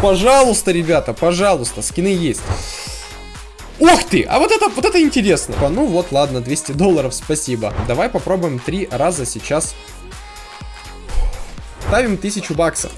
пожалуйста, ребята, пожалуйста, скины есть. Ух ты! А вот это, вот это интересно. Ну вот, ладно, 200 долларов, спасибо. Давай попробуем три раза сейчас. Ставим 1000 баксов.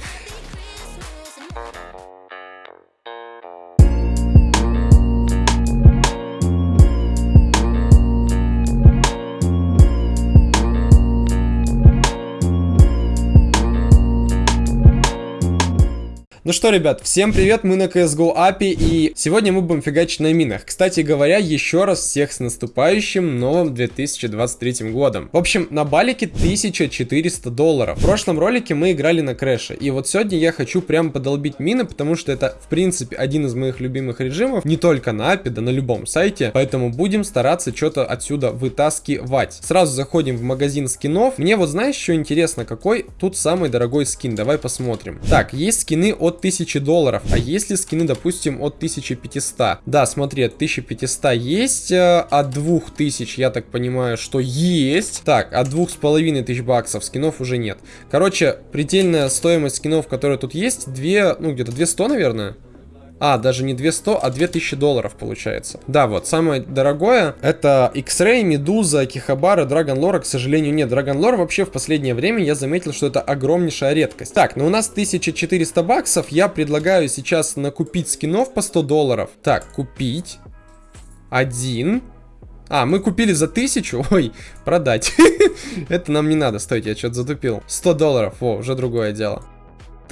Ну что, ребят, всем привет, мы на CSGO API, и сегодня мы будем фигачить на минах. Кстати говоря, еще раз всех с наступающим новым 2023 годом. В общем, на балике 1400 долларов. В прошлом ролике мы играли на крэше, и вот сегодня я хочу прям подолбить мины, потому что это, в принципе, один из моих любимых режимов, не только на API, да на любом сайте, поэтому будем стараться что-то отсюда вытаскивать. Сразу заходим в магазин скинов. Мне вот знаешь, что интересно, какой тут самый дорогой скин? Давай посмотрим. Так, есть скины от 1000 долларов. А если скины, допустим, от 1500? Да, смотри, от 1500 есть, э, от 2000, я так понимаю, что есть. Так, от 2500 баксов скинов уже нет. Короче, предельная стоимость скинов, которые тут есть, 2, ну где-то 200, наверное. А, даже не 200, а 2000 долларов получается. Да, вот, самое дорогое это X-Ray, Медуза, Кихабара, Dragon Lore. К сожалению, нет. Dragon Lore вообще в последнее время я заметил, что это огромнейшая редкость. Так, ну у нас 1400 баксов. Я предлагаю сейчас накупить скинов по 100 долларов. Так, купить. Один. А, мы купили за тысячу. Ой, продать. Это нам не надо. Стойте, я что-то затупил. 100 долларов. О, уже другое дело.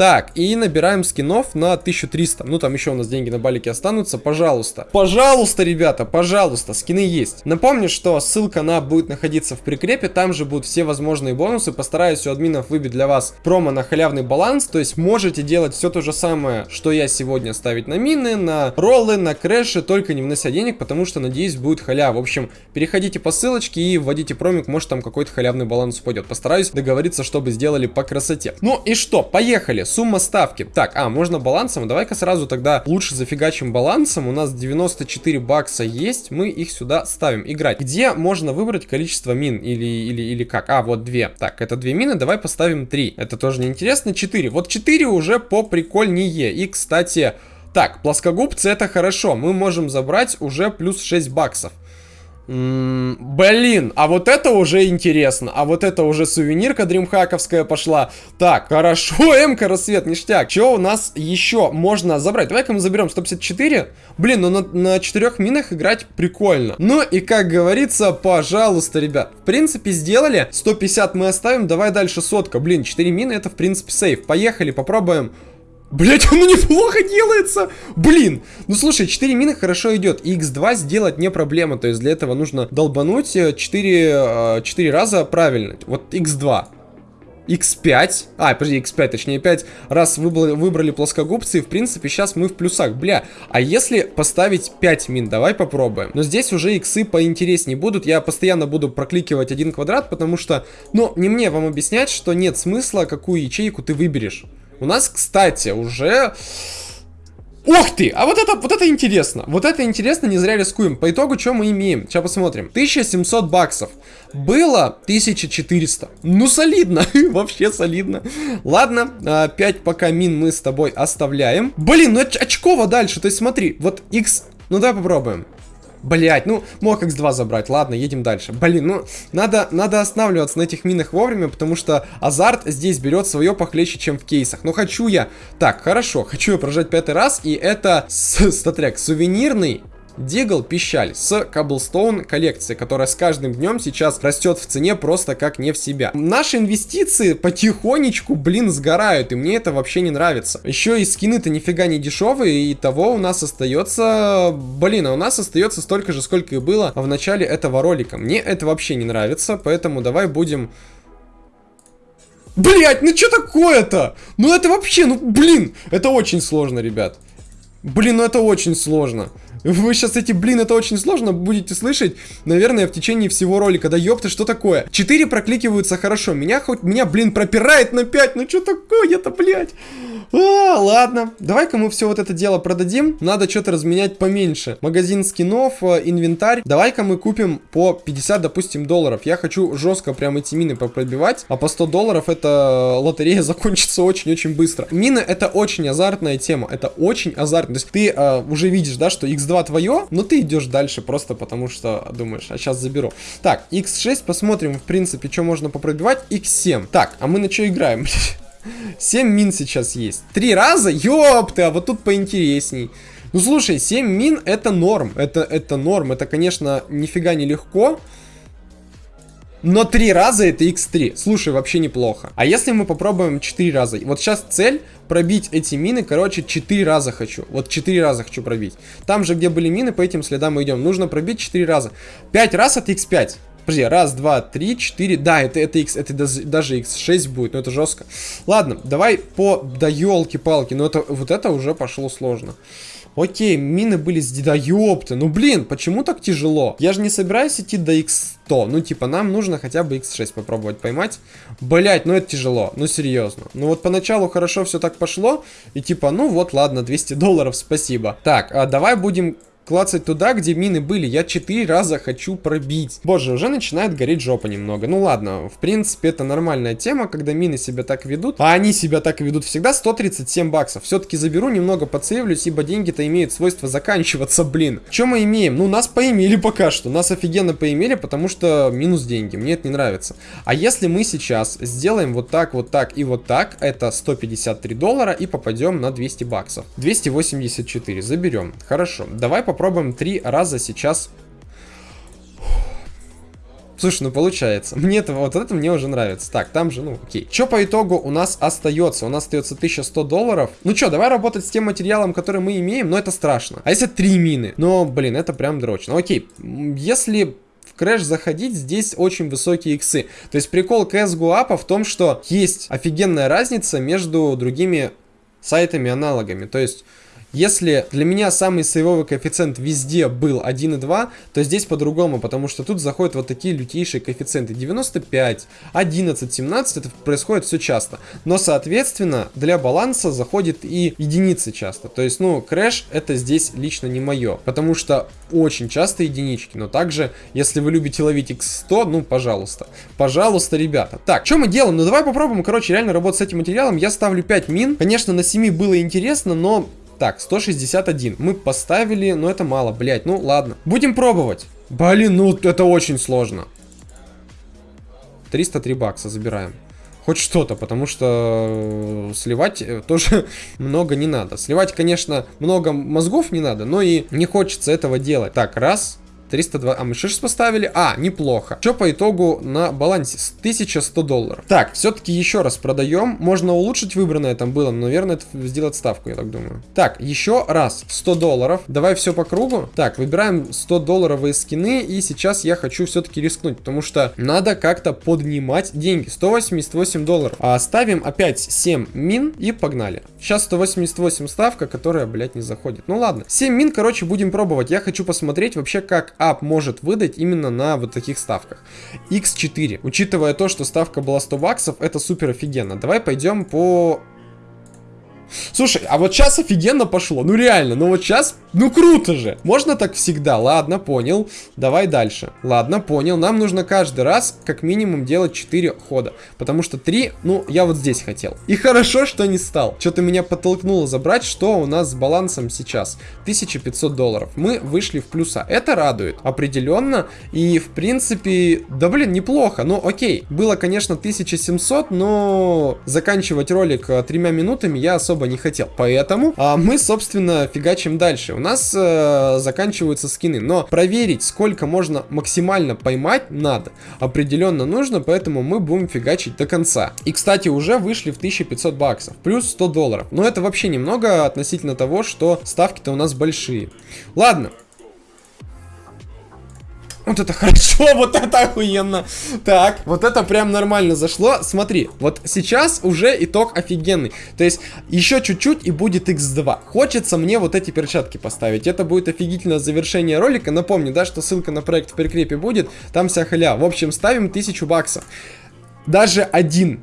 Так, и набираем скинов на 1300. Ну, там еще у нас деньги на балике останутся. Пожалуйста. Пожалуйста, ребята, пожалуйста, скины есть. Напомню, что ссылка на будет находиться в прикрепе. Там же будут все возможные бонусы. Постараюсь у админов выбить для вас промо на халявный баланс. То есть можете делать все то же самое, что я сегодня ставить на мины, на роллы, на крэши, только не внося денег, потому что, надеюсь, будет халяв. В общем, переходите по ссылочке и вводите промик, может там какой-то халявный баланс пойдет. Постараюсь договориться, чтобы сделали по красоте. Ну и что, поехали сумма ставки. Так, а, можно балансом. Давай-ка сразу тогда лучше зафигачим балансом. У нас 94 бакса есть. Мы их сюда ставим. Играть. Где можно выбрать количество мин? Или, или, или как? А, вот две. Так, это две мины. Давай поставим три. Это тоже неинтересно. Четыре. Вот четыре уже по прикольнее. И, кстати... Так, плоскогубцы это хорошо. Мы можем забрать уже плюс 6 баксов блин, а вот это уже интересно. А вот это уже сувенирка дримхаковская пошла. Так, хорошо, МК рассвет, ништяк. Что у нас еще можно забрать? Давай-ка мы заберем 154. Блин, ну на, на 4 минах играть прикольно. Ну и как говорится, пожалуйста, ребят. В принципе, сделали. 150 мы оставим, давай дальше сотка. Блин, 4 мины это в принципе сейф. Поехали, попробуем. Блять, оно неплохо делается! Блин! Ну слушай, 4 мины хорошо идет. И x2 сделать не проблема. То есть для этого нужно долбануть 4, 4 э, раза правильно. Вот x2. X5, а, подожди, X5, точнее 5 раз выбрали, выбрали плоскогубцы, и в принципе сейчас мы в плюсах, бля, а если поставить 5 мин, давай попробуем, но здесь уже иксы поинтереснее будут, я постоянно буду прокликивать один квадрат, потому что, ну, не мне вам объяснять, что нет смысла, какую ячейку ты выберешь, у нас, кстати, уже... Ух ты! А вот это, вот это интересно. Вот это интересно, не зря рискуем. По итогу, что мы имеем? Сейчас посмотрим. 1700 баксов. Было 1400. Ну, солидно. Вообще солидно. Ладно, 5 а, пока мин мы с тобой оставляем. Блин, ну очково дальше. То есть смотри, вот X... Ну, давай попробуем. Блять, ну, мог X2 забрать. Ладно, едем дальше. Блин, ну, надо, надо останавливаться на этих минах вовремя, потому что азарт здесь берет свое похлеще, чем в кейсах. Но хочу я... Так, хорошо, хочу я прожать пятый раз, и это, статрек, сувенирный Дигл Пищаль с Cobblestone коллекции, которая с каждым днем сейчас растет в цене просто как не в себя. Наши инвестиции потихонечку, блин, сгорают, и мне это вообще не нравится. Еще и скины-то нифига не дешевые, и того у нас остается... Блин, а у нас остается столько же, сколько и было в начале этого ролика. Мне это вообще не нравится, поэтому давай будем... Блять, ну что такое-то? Ну это вообще, ну блин, это очень сложно, ребят. Блин, ну это очень сложно. Вы сейчас эти, блин, это очень сложно будете слышать, наверное, в течение всего ролика. Да ёпта, что такое? 4 прокликиваются хорошо. Меня хоть, меня, блин, пропирает на 5. Ну что такое-то, блядь? А, ладно, давай-ка мы все вот это дело продадим. Надо что-то разменять поменьше. Магазин скинов, э, инвентарь. Давай-ка мы купим по 50, допустим, долларов. Я хочу жестко прям эти мины попробивать. А по 100 долларов эта лотерея закончится очень-очень быстро. Мины это очень азартная тема. Это очень азартно. То есть ты э, уже видишь, да, что x2 твое, но ты идешь дальше просто потому что думаешь, а сейчас заберу. Так, x6 посмотрим, в принципе, что можно попробивать. x7. Так, а мы на что играем? 7 мин сейчас есть. Три раза? Ёпты, а вот тут поинтересней. Ну слушай, 7 мин это норм. Это, это норм. Это, конечно, нифига не легко. Но 3 раза это x3. Слушай, вообще неплохо. А если мы попробуем 4 раза? Вот сейчас цель пробить эти мины, короче, 4 раза хочу. Вот 4 раза хочу пробить. Там же, где были мины, по этим следам мы идем. Нужно пробить 4 раза. 5 раз это x5. Подожди, раз, два, три, четыре. Да, это, это X, это даже X6 будет, но это жестко. Ладно, давай по... Да елки-палки, но это вот это уже пошло сложно. Окей, мины были с... Да ёпты, ну блин, почему так тяжело? Я же не собираюсь идти до X100. Ну типа нам нужно хотя бы X6 попробовать поймать. Блять, ну это тяжело, ну серьезно. Ну вот поначалу хорошо все так пошло. И типа, ну вот ладно, 200 долларов, спасибо. Так, а давай будем клацать туда, где мины были. Я четыре раза хочу пробить. Боже, уже начинает гореть жопа немного. Ну ладно, в принципе, это нормальная тема, когда мины себя так ведут. А они себя так ведут всегда. 137 баксов. Все-таки заберу, немного подсейвлюсь, ибо деньги-то имеют свойство заканчиваться, блин. Что мы имеем? Ну, нас поимели пока что. Нас офигенно поимели, потому что минус деньги. Мне это не нравится. А если мы сейчас сделаем вот так, вот так и вот так, это 153 доллара и попадем на 200 баксов. 284. Заберем. Хорошо. Давай попробуем попробуем три раза сейчас. Слушай, ну получается. Мне это, вот это мне уже нравится. Так, там же, ну, окей. Что по итогу у нас остается? У нас остается 1100 долларов. Ну что, давай работать с тем материалом, который мы имеем, но это страшно. А если три мины? Ну, блин, это прям дрочно. Окей, если в Crash заходить, здесь очень высокие иксы. То есть прикол CSGO в том, что есть офигенная разница между другими сайтами-аналогами. То есть если для меня самый сейвовый коэффициент везде был 1,2, то здесь по-другому, потому что тут заходят вот такие лютейшие коэффициенты. 95, 11, 17, это происходит все часто. Но, соответственно, для баланса заходит и единицы часто. То есть, ну, крэш это здесь лично не мое, потому что очень часто единички. Но также, если вы любите ловить x100, ну, пожалуйста. Пожалуйста, ребята. Так, что мы делаем? Ну, давай попробуем, короче, реально работать с этим материалом. Я ставлю 5 мин. Конечно, на 7 было интересно, но так, 161. Мы поставили, но это мало, блять. Ну, ладно. Будем пробовать. Блин, ну это очень сложно. 303 бакса забираем. Хоть что-то, потому что э, сливать э, тоже много не надо. Сливать, конечно, много мозгов не надо, но и не хочется этого делать. Так, раз, 302. А мы 6 поставили? А, неплохо. Что по итогу на балансе? 1100 долларов. Так, все-таки еще раз продаем. Можно улучшить выбранное там было, но, наверное, это сделать ставку, я так думаю. Так, еще раз. 100 долларов. Давай все по кругу. Так, выбираем 100 долларовые скины. И сейчас я хочу все-таки рискнуть, потому что надо как-то поднимать деньги. 188 долларов. А ставим опять 7 мин и погнали. Сейчас 188 ставка, которая, блядь, не заходит. Ну ладно. 7 мин, короче, будем пробовать. Я хочу посмотреть вообще, как ап может выдать именно на вот таких ставках. X4. Учитывая то, что ставка была 100 баксов, это супер офигенно. Давай пойдем по Слушай, а вот сейчас офигенно пошло. Ну реально, ну вот сейчас, ну круто же. Можно так всегда? Ладно, понял. Давай дальше. Ладно, понял. Нам нужно каждый раз как минимум делать 4 хода. Потому что 3, ну, я вот здесь хотел. И хорошо, что не стал. Что-то меня подтолкнуло забрать, что у нас с балансом сейчас. 1500 долларов. Мы вышли в плюса. Это радует. Определенно. И в принципе, да блин, неплохо. Ну окей. Было, конечно, 1700, но заканчивать ролик э, тремя минутами я особо особо не хотел. Поэтому а, мы, собственно, фигачим дальше. У нас а, заканчиваются скины, но проверить, сколько можно максимально поймать, надо. Определенно нужно, поэтому мы будем фигачить до конца. И, кстати, уже вышли в 1500 баксов, плюс 100 долларов. Но это вообще немного относительно того, что ставки-то у нас большие. Ладно, Вот это хорошо, вот это охуенно. Так, вот это прям нормально зашло. Смотри, вот сейчас уже итог офигенный. То есть еще чуть-чуть и будет x2. Хочется мне вот эти перчатки поставить. Это будет офигительное завершение ролика. Напомню, да, что ссылка на проект в прикрепе будет. Там вся халя. В общем, ставим 1000 баксов. Даже один.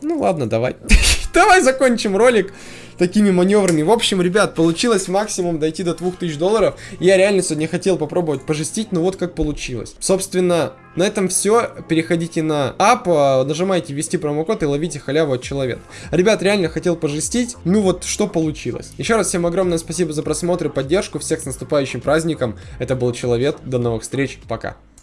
Ну ладно, давай. давай закончим ролик такими маневрами. В общем, ребят, получилось максимум дойти до 2000 долларов. Я реально сегодня хотел попробовать пожестить, но вот как получилось. Собственно, на этом все. Переходите на ап, а, нажимайте ввести промокод и ловите халяву от человека. Ребят, реально хотел пожестить. Ну вот, что получилось. Еще раз всем огромное спасибо за просмотр и поддержку. Всех с наступающим праздником. Это был Человек. До новых встреч. Пока.